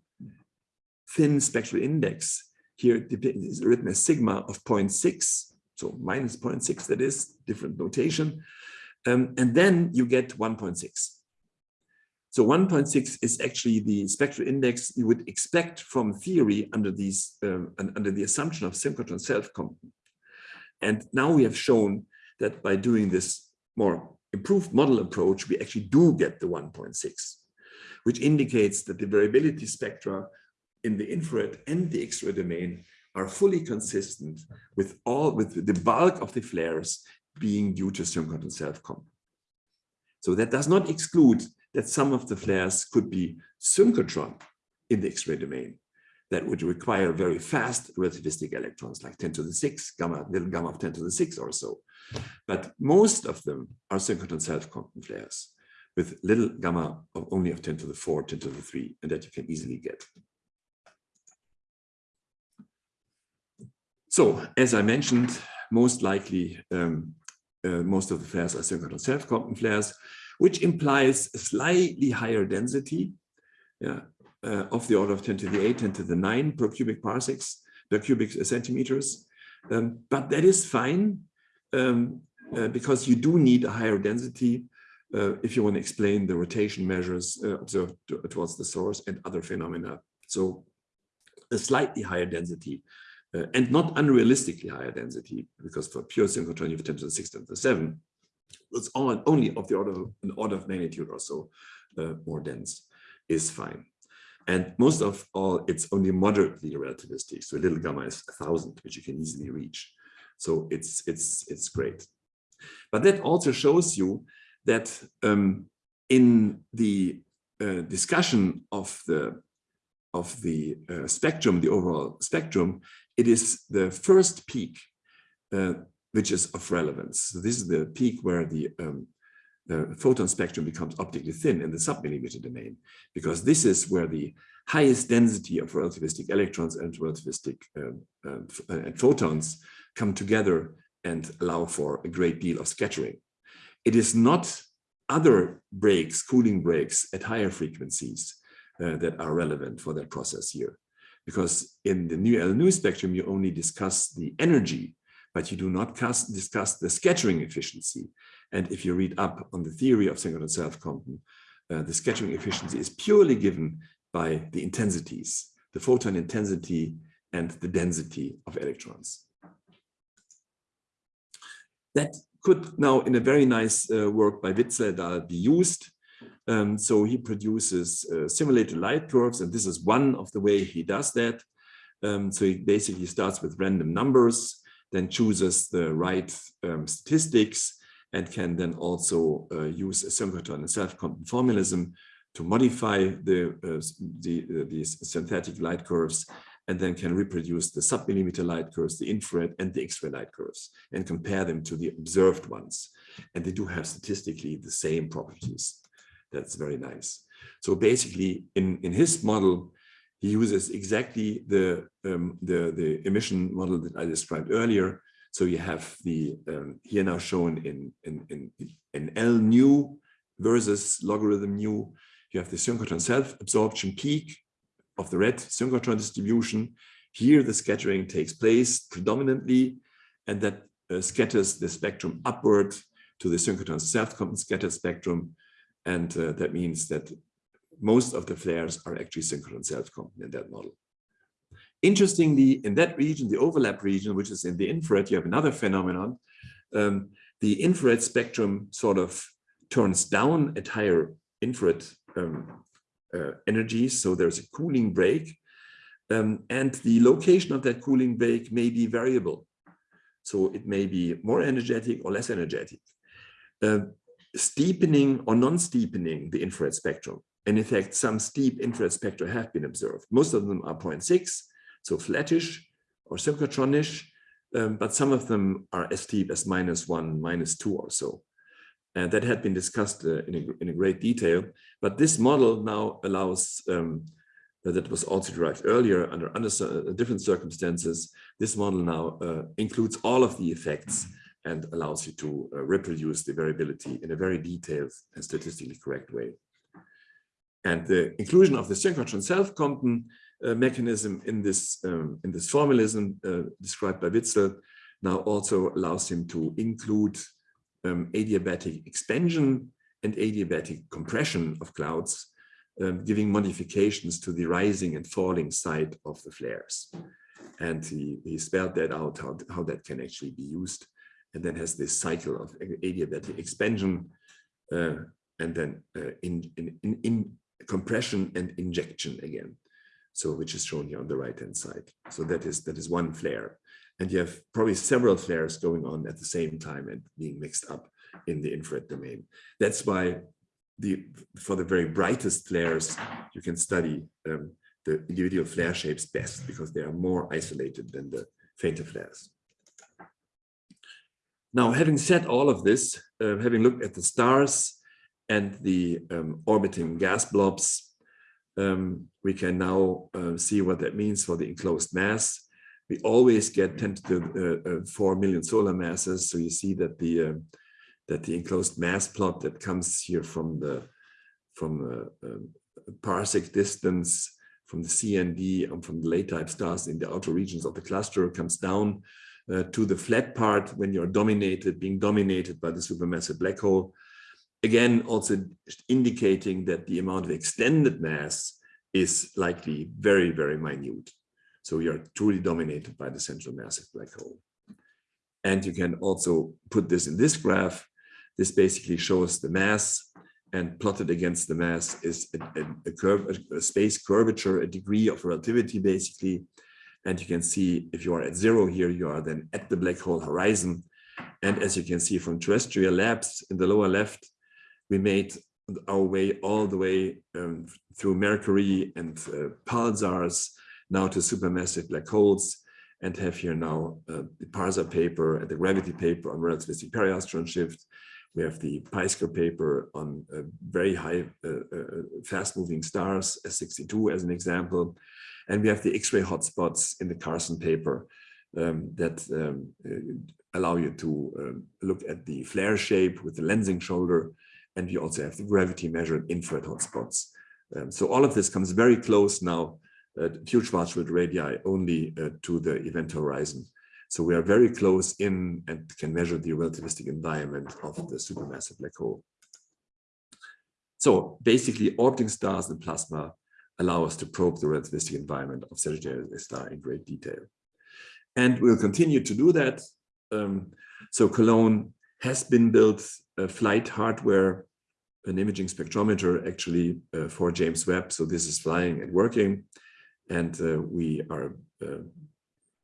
thin spectral index here is written as sigma of 0.6, so minus 0.6, that is different notation. Um, and then you get 1.6. So 1.6 is actually the spectral index you would expect from theory under these um, under the assumption of synchrotron self-compton. And now we have shown that by doing this more improved model approach, we actually do get the 1.6, which indicates that the variability spectra in the infrared and the X-ray domain are fully consistent with all with the bulk of the flares being due to synchrotron self-compton. So that does not exclude that some of the flares could be synchrotron in the X-ray domain that would require very fast relativistic electrons like 10 to the 6 gamma, little gamma of 10 to the 6 or so. But most of them are synchrotron self-compton flares with little gamma of only of 10 to the 4, 10 to the 3, and that you can easily get. So, as I mentioned, most likely, um, uh, most of the flares are synchrotron self-compton flares, which implies a slightly higher density yeah, uh, of the order of 10 to the 8, 10 to the 9 per cubic parsecs, per cubic centimeters. Um, but that is fine um, uh, because you do need a higher density uh, if you want to explain the rotation measures uh, observed towards the source and other phenomena. So a slightly higher density uh, and not unrealistically higher density, because for pure synchrotron you have 10 to the 6, 10 to the 7. It's all, only of the order of an order of magnitude or so uh, more dense is fine. And most of all, it's only moderately relativistic. So a little gamma is a thousand, which you can easily reach. So it's it's it's great. But that also shows you that um, in the uh, discussion of the of the uh, spectrum, the overall spectrum, it is the first peak uh, which is of relevance. So this is the peak where the um, uh, photon spectrum becomes optically thin in the submillimeter domain, because this is where the highest density of relativistic electrons and relativistic um, um, and photons come together and allow for a great deal of scattering. It is not other breaks, cooling breaks at higher frequencies uh, that are relevant for that process here. Because in the nu L nu spectrum, you only discuss the energy, but you do not discuss the scattering efficiency. And if you read up on the theory of synchrotron self-compton, uh, the scattering efficiency is purely given by the intensities, the photon intensity and the density of electrons. That could now in a very nice uh, work by Witzel be used. Um, so he produces uh, simulated light curves, and this is one of the way he does that. Um, so he basically starts with random numbers, then chooses the right um, statistics, and can then also uh, use a synchrotron and self-compton formalism to modify the, uh, the uh, these synthetic light curves and then can reproduce the submillimeter light curves, the infrared and the X-ray light curves, and compare them to the observed ones. And they do have statistically the same properties. That's very nice. So basically, in, in his model, he uses exactly the, um, the, the emission model that I described earlier. So you have the um, here now shown in, in, in, in L nu versus logarithm nu. You have the synchrotron self-absorption peak of the red synchrotron distribution. Here the scattering takes place predominantly, and that uh, scatters the spectrum upward to the synchrotron self-compton scattered spectrum. And uh, that means that most of the flares are actually synchrotron self-compton in that model. Interestingly, in that region, the overlap region, which is in the infrared, you have another phenomenon. Um, the infrared spectrum sort of turns down at higher infrared um, uh, energies. So there's a cooling break. Um, and the location of that cooling break may be variable. So it may be more energetic or less energetic. Uh, steepening or non-steepening the infrared spectrum. And in fact, some steep infrared spectra have been observed. Most of them are 0.6, so flattish or synchrotronish, um, but some of them are as steep as minus one, minus two or so. And that had been discussed uh, in, a, in a great detail. But this model now allows, um, that was also derived earlier under, under uh, different circumstances, this model now uh, includes all of the effects and allows you to uh, reproduce the variability in a very detailed and statistically correct way. And the inclusion of the synchrotron self-compton uh, mechanism in this um, in this formalism uh, described by Witzel now also allows him to include um, adiabatic expansion and adiabatic compression of clouds, um, giving modifications to the rising and falling side of the flares. And he, he spelled that out, how, how that can actually be used. And then has this cycle of adiabatic expansion uh, and then uh, in, in, in, in compression and injection again. So which is shown here on the right hand side. So that is that is one flare and you have probably several flares going on at the same time and being mixed up in the infrared domain. That's why the for the very brightest flares, you can study um, the individual flare shapes best because they are more isolated than the fainter flares. Now, having said all of this, uh, having looked at the stars and the um, orbiting gas blobs, um, we can now uh, see what that means for the enclosed mass we always get 10 to uh, uh, 4 million solar masses. So you see that the uh, that the enclosed mass plot that comes here from the from uh, a parsec distance from the CND and from the late type stars in the outer regions of the cluster comes down uh, to the flat part when you're dominated, being dominated by the supermassive black hole. Again, also indicating that the amount of extended mass is likely very, very minute. So we are truly dominated by the central massive black hole. And you can also put this in this graph. This basically shows the mass and plotted against the mass is a, a, a, curve, a space curvature, a degree of relativity basically. And you can see if you are at zero here, you are then at the black hole horizon. And as you can see from terrestrial labs in the lower left, we made our way all the way um, through Mercury and uh, pulsars now to supermassive black holes and have here now uh, the Parsa paper and the gravity paper on relativistic periastron shift, We have the Peisker paper on uh, very high, uh, uh, fast-moving stars, S62 as an example. And we have the X-ray hotspots in the Karssen paper um, that um, uh, allow you to um, look at the flare shape with the lensing shoulder. And we also have the gravity measured infrared hotspots. Um, so all of this comes very close now, uh, few Schwarzschild radii only uh, to the event horizon. So we are very close in and can measure the relativistic environment of the supermassive black hole. So basically orbiting stars and plasma allow us to probe the relativistic environment of Sagittarius A star in great detail. And we'll continue to do that. Um, so Cologne has been built a flight hardware, an imaging spectrometer actually uh, for James Webb. So this is flying and working. And uh, we are uh,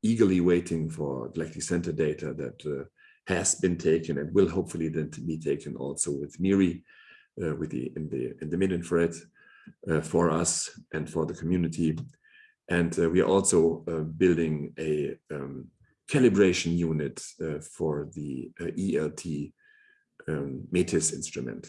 eagerly waiting for galactic center data that uh, has been taken and will hopefully then be taken also with MIRI, uh, with the in the in the mid-infrared for us and for the community. And uh, we are also uh, building a um, calibration unit uh, for the ELT um, METIS instrument.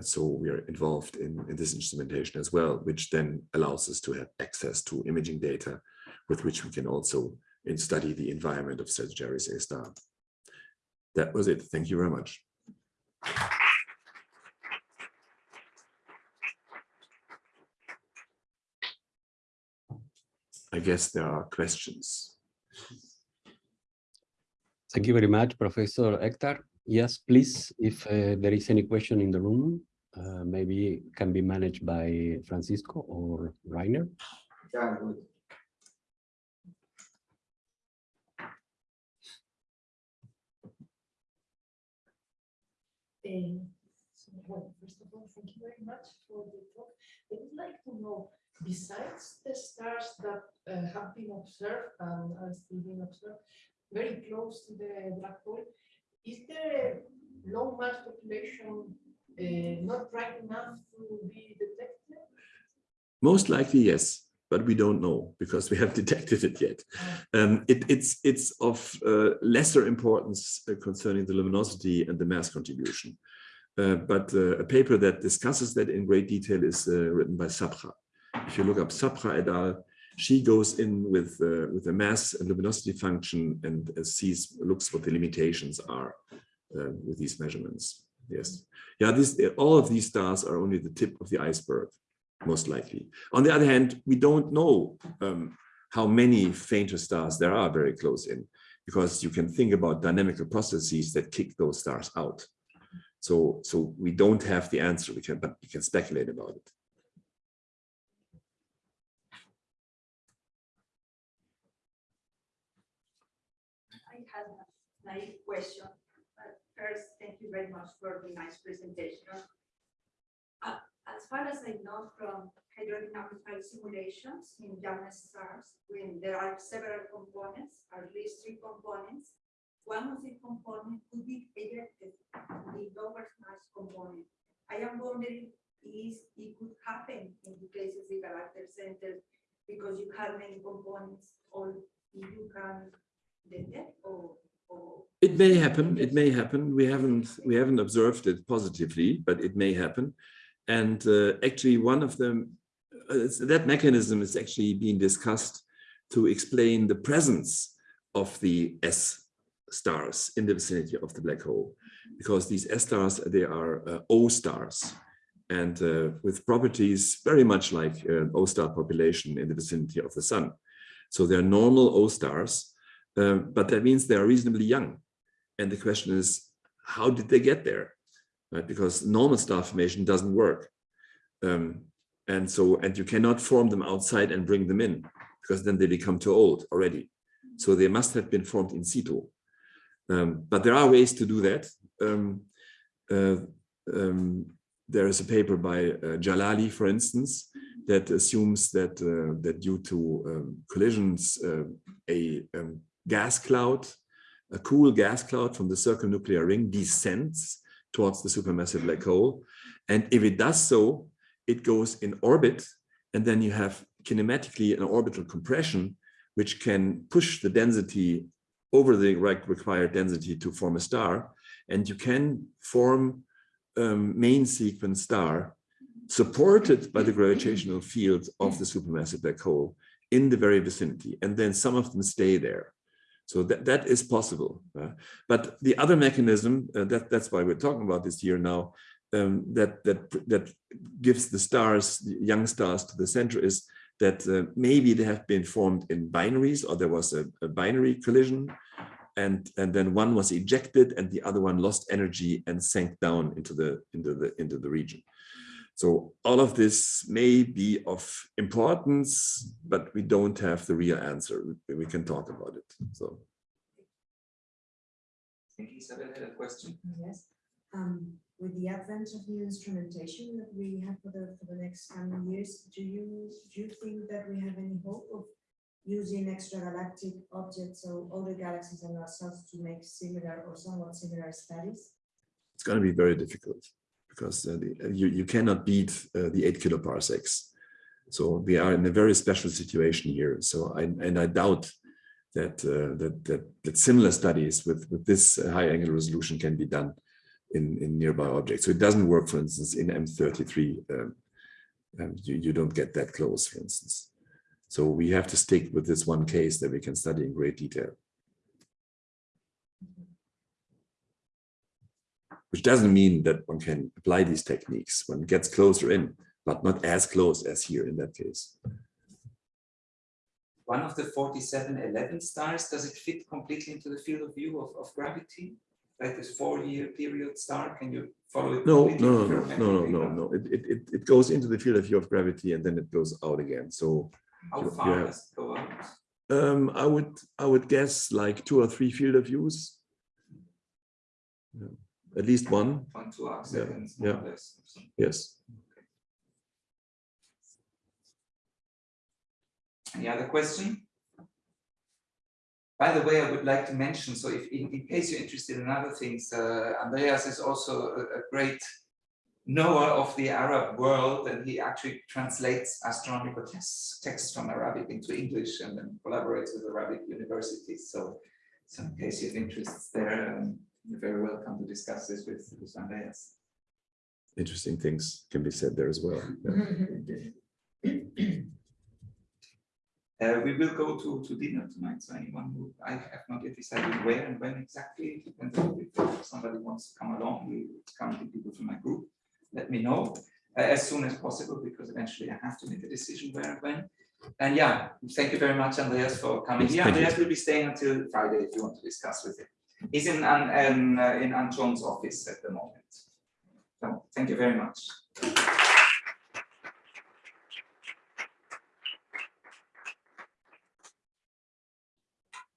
so we are involved in, in this instrumentation as well, which then allows us to have access to imaging data with which we can also study the environment of Sagittarius A star. That was it. Thank you very much. I guess there are questions. Thank you very much, Professor Eckart. Yes, please, if uh, there is any question in the room, uh, maybe can be managed by Francisco or Rainer. Yeah, good. Uh, well, first of all, thank you very much for the talk. I would like to know, besides the stars that uh, have been observed and are still being observed very close to the black hole, is there a low mass population uh, not bright enough to be detected? Most likely, yes but we don't know because we have detected it yet. Um, it, it's, it's of uh, lesser importance uh, concerning the luminosity and the mass contribution. Uh, but uh, a paper that discusses that in great detail is uh, written by Sapra. If you look up Sapra et al., she goes in with uh, with a mass and luminosity function and sees looks what the limitations are with these measurements. Yes, yeah, this all of these stars are only the tip of the iceberg most likely. On the other hand, we don't know um, how many fainter stars there are very close in, because you can think about dynamical processes that kick those stars out. So, so we don't have the answer, we can, but we can speculate about it. I have a question. First, thank you very much for the nice presentation. Uh, as far as I know from hydrodynamical simulations in young stars, when there are several components, at least three components, one of the components could be ejected, the lower mass component. I am wondering if it could happen in the case of the galactic center because you have many components or you can detect or it may happen it may happen we haven't we haven't observed it positively but it may happen and uh, actually one of them, uh, that mechanism is actually being discussed to explain the presence of the S stars in the vicinity of the black hole. Because these S stars, they are uh, O stars and uh, with properties very much like an O star population in the vicinity of the sun. So they're normal O stars, uh, but that means they're reasonably young. And the question is, how did they get there? right? Because normal star formation doesn't work. Um, and so, and you cannot form them outside and bring them in because then they become too old already. So they must have been formed in situ. Um, but there are ways to do that. Um, uh, um, there is a paper by uh, Jalali, for instance, that assumes that uh, that due to um, collisions, uh, a um, gas cloud, a cool gas cloud from the circumnuclear ring descends towards the supermassive black hole. And if it does so, it goes in orbit, and then you have kinematically an orbital compression, which can push the density over the required density to form a star. And you can form um, main sequence star supported by the gravitational field of the supermassive black hole in the very vicinity. And then some of them stay there. So that, that is possible. uh, but the other mechanism, uh, that, that's why we're talking about this here now, um, that, that, that gives the stars, young stars to the center is that uh, maybe they have been formed in binaries or there was a, a binary collision and and then one was ejected and the other one lost energy and sank down into the into the into the region so all of this may be of importance but we don't have the real answer. We, we can talk about it so. I think Isabel. Had a question. Yes, um, with the advent of new instrumentation that we have for the, for the next coming years, do you, do you think that we have any hope of using extragalactic objects or other galaxies and ourselves to make similar or somewhat similar studies? it's going to be very difficult because uh, the, you, you cannot beat uh, the eight kiloparsecs so we are in a very special situation here so I, and I doubt that, uh, that that that similar studies with with this uh, high angle resolution can be done in in nearby objects. So it doesn't work, for instance, in M33. Um, um, you you don't get that close, for instance. So we have to stick with this one case that we can study in great detail. Which doesn't mean that one can apply these techniques. One gets closer in, but not as close as here in that case. One of the 4711 stars, does it fit completely into the field of view of, of gravity? Like this four-year period star, can you follow it? No, no, no, no, no, no, no, no. It, it, it, it goes into the field of view of gravity and then it goes out again. So How far have- does it go out? um, I would, I would guess like two or three field of views. Yeah, At least one, One, two arc Yeah, seconds, more or yeah. less. yes. Any other question? By the way, I would like to mention, so if in, in case you're interested in other things, uh, Andreas is also a, a great knower of the Arab world and he actually translates astronomical texts, texts from Arabic into English and then collaborates with Arabic universities. So, so in case you have interests there, um, you're very welcome to discuss this with, with Andreas. Interesting things can be said there as well. Yeah. Uh, we will go to, to dinner tonight, so anyone who, I have not yet decided where and when exactly, depends on if somebody wants to come along, we currently people from my group, let me know uh, as soon as possible, because eventually I have to make a decision where and when. And yeah, thank you very much, Andreas, for coming here. Andreas will be staying until Friday if you want to discuss with him is in, an, an, uh, in Anton's office at the moment. So thank you very much.